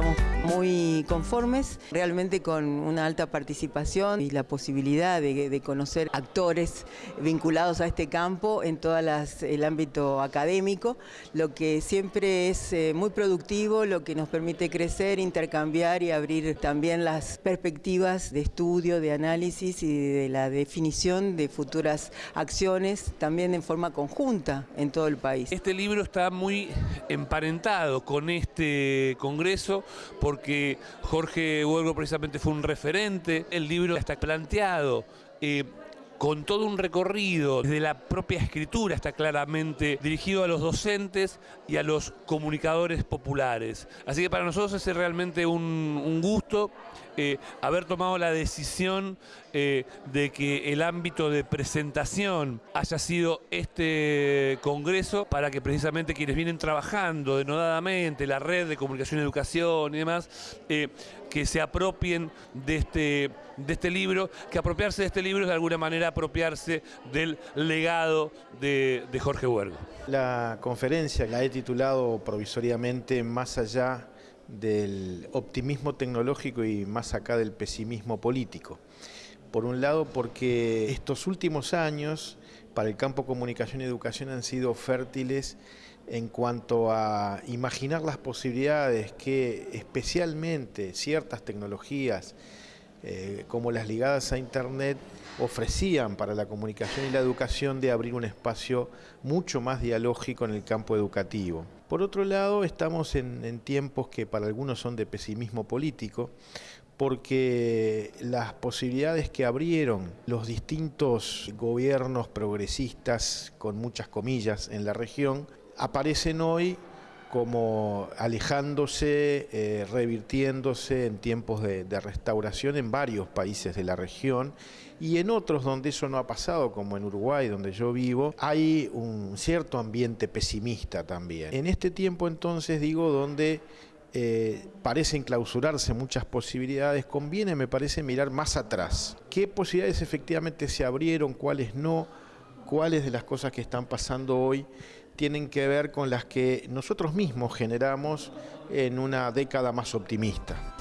estamos muy conformes, realmente con una alta participación y la posibilidad de, conocer actores vinculados a este campo en todo el ámbito académico, lo que siempre es eh, muy productivo, lo que nos permite crecer, intercambiar y abrir también las perspectivas de estudio, de análisis y de la definición de futuras acciones también en forma conjunta en todo el país. Este libro está muy emparentado con este congreso porque Jorge Huelgo precisamente fue un referente. El libro está planteado eh, con todo un recorrido desde la propia escritura, está claramente dirigido a los docentes y a los comunicadores populares. Así que para nosotros es realmente un, gusto eh, haber tomado la decisión eh, de que el ámbito de presentación haya sido este congreso para que precisamente quienes vienen trabajando denodadamente, la red de comunicación y educación y demás, eh, que se apropien de este, de este libro, que apropiarse de este libro es de alguna manera apropiarse del legado de, Jorge Huergo. La conferencia la he titulado provisoriamente Más allá del optimismo tecnológico y más acá del pesimismo político. Por un lado porque estos últimos años para el campo comunicación y educación han sido fértiles en cuanto a imaginar las posibilidades que especialmente ciertas tecnologías eh, como las ligadas a Internet ofrecían para la comunicación y la educación de abrir un espacio mucho más dialógico en el campo educativo. Por otro lado, estamos en, tiempos que para algunos son de pesimismo político, porque las posibilidades que abrieron los distintos gobiernos progresistas, con muchas comillas, en la región, aparecen hoy como alejándose, eh, revirtiéndose en tiempos de, restauración en varios países de la región y en otros donde eso no ha pasado, como en Uruguay, donde yo vivo, hay un cierto ambiente pesimista también. En este tiempo entonces digo donde eh, parecen clausurarse muchas posibilidades, conviene me parece mirar más atrás. ¿Qué posibilidades efectivamente se abrieron, cuáles no? ¿Cuáles de las cosas que están pasando hoy tienen que ver con las que nosotros mismos generamos en una década más optimista.